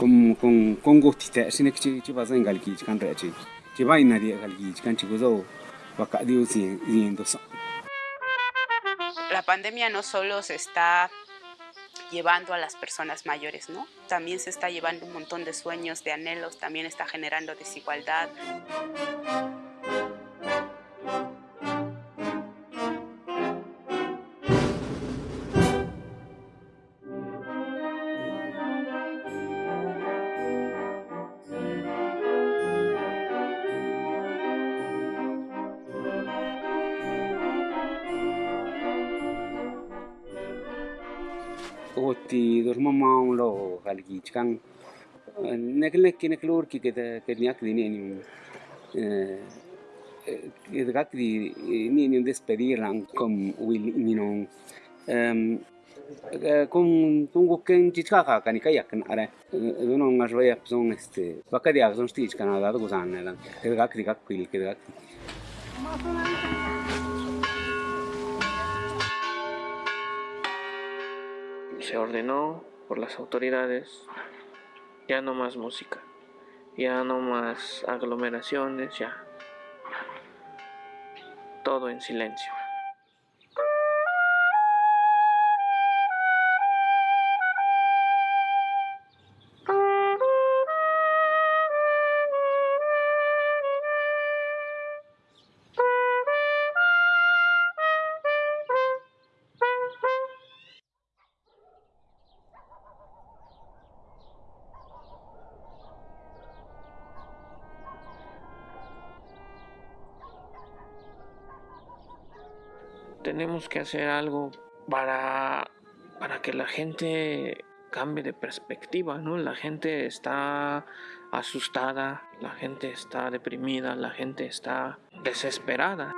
con con La pandemia no solo se está llevando a las personas mayores, ¿no? También se está llevando un montón de sueños, de anhelos, también está generando desigualdad. దుర్మమాంలో వాళ్ళకి ఇచ్చిన నెక్కలు నెక్కి నెక్కలు ఊరికి కదా నేను ఇది కాక నేను స్పెదీరా నేను కొంచెం ఇచ్చిన కానీ కాదు కుదా ఇది కాక ఇది కాక ఇది కాక se ordenó por las autoridades ya no más música, ya no más aglomeraciones, ya todo en silencio. Tenemos que hacer algo para, para que la gente cambie de perspectiva, ¿no? La gente está asustada, la gente está deprimida, la gente está desesperada.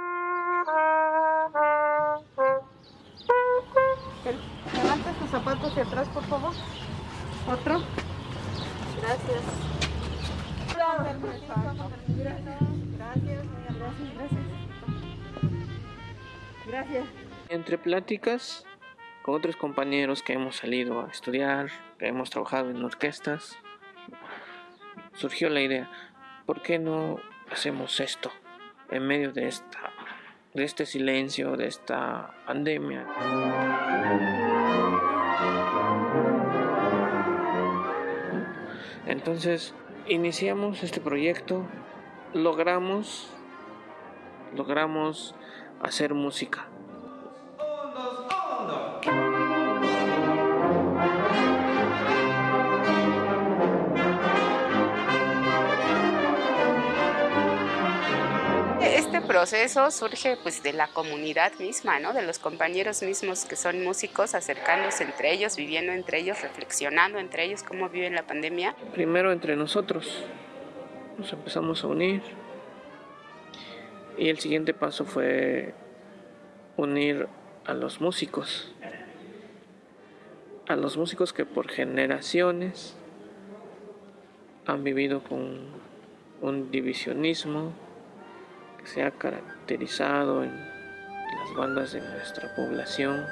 Levanta sus zapatos hacia atrás, por favor. Otro. Gracias. Gracias, gracias, gracias. Gracias. Entre pláticas con otros compañeros que hemos salido a estudiar, que hemos trabajado en orquestas, surgió la idea, ¿por qué no hacemos esto en medio de esta de este silencio, de esta pandemia? Entonces, iniciamos este proyecto, logramos logramos hacer música. Este proceso surge pues de la comunidad misma, ¿no? de los compañeros mismos que son músicos, acercándose entre ellos, viviendo entre ellos, reflexionando entre ellos cómo viven la pandemia. Primero entre nosotros nos empezamos a unir, y el siguiente paso fue unir a los músicos, a los músicos que por generaciones han vivido con un divisionismo que se ha caracterizado en las bandas de nuestra población.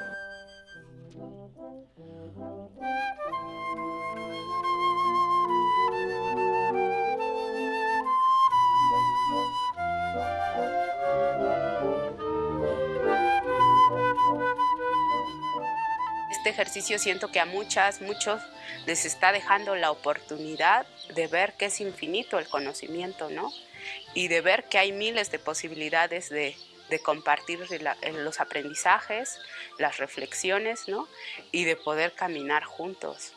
Este ejercicio siento que a muchas, muchos les está dejando la oportunidad de ver que es infinito el conocimiento, ¿no? Y de ver que hay miles de posibilidades de, compartir los aprendizajes, las reflexiones, ¿no? Y de poder caminar juntos.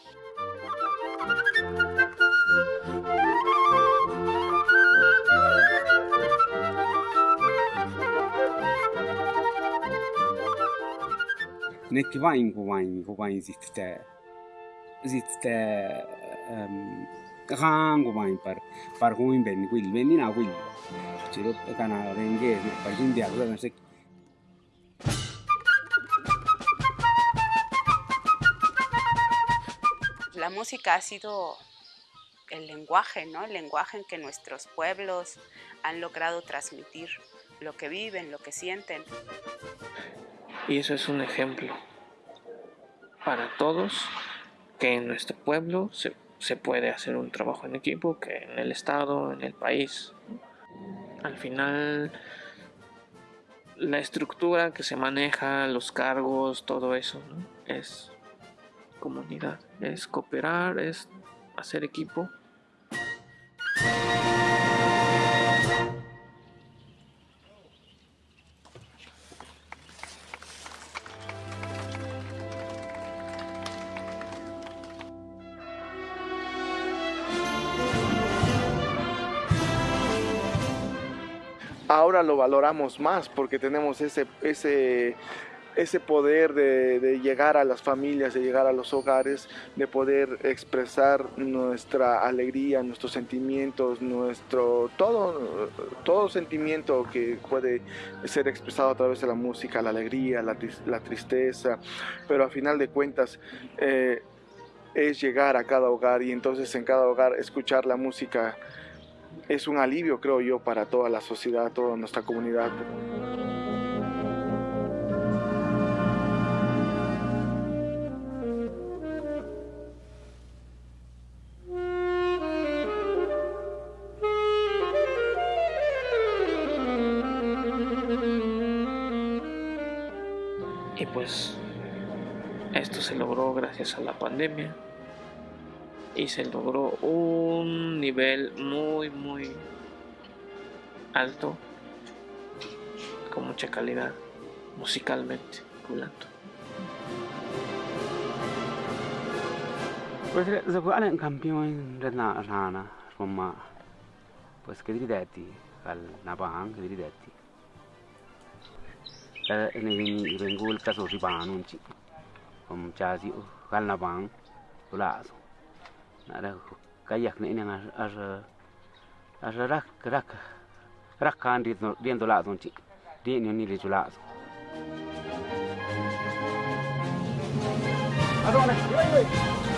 La música ha sido el lenguaje, ¿no? El lenguaje en que nuestros pueblos han logrado transmitir lo que viven, lo que sienten. Y eso es un ejemplo para todos que en nuestro pueblo se, se puede hacer un trabajo en equipo que en el Estado, en el país. Al final, la estructura que se maneja, los cargos, todo eso, es comunidad, es cooperar, es hacer equipo. Ahora lo valoramos más porque tenemos ese, ese, ese poder de, llegar a las familias, de llegar a los hogares, de poder expresar nuestra alegría, nuestros sentimientos, nuestro todo, todo sentimiento que puede ser expresado a través de la música, la alegría, la, tristeza, pero a final de cuentas eh, es llegar a cada hogar y entonces en cada hogar escuchar la música es un alivio, creo yo, para toda la sociedad, toda nuestra comunidad. Y pues esto se logró gracias a la pandemia y se logró un nivel muy muy alto con mucha calidad musicalmente hablando. Pues en campeón de la rana, como pues que diretti al Nabang, que. Eh, ne vengo il caso come già si al Nabang, lazo. ara kayak ne ini ar ar ar rak rak rak kan di di ndo la dun di ni ni li jula aro ne